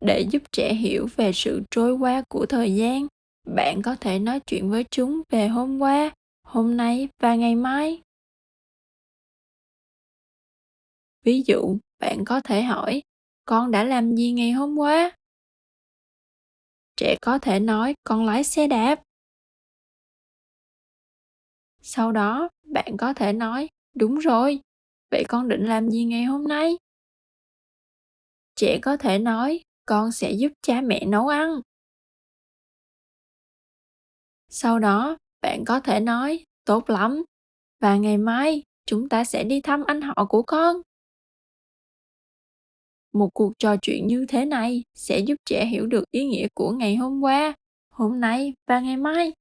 để giúp trẻ hiểu về sự trôi qua của thời gian. Bạn có thể nói chuyện với chúng về hôm qua, hôm nay và ngày mai. Ví dụ, bạn có thể hỏi, con đã làm gì ngày hôm qua? Trẻ có thể nói, con lái xe đạp. Sau đó, bạn có thể nói, đúng rồi, vậy con định làm gì ngày hôm nay? Trẻ có thể nói con sẽ giúp cha mẹ nấu ăn. Sau đó, bạn có thể nói, tốt lắm, và ngày mai chúng ta sẽ đi thăm anh họ của con. Một cuộc trò chuyện như thế này sẽ giúp trẻ hiểu được ý nghĩa của ngày hôm qua, hôm nay và ngày mai.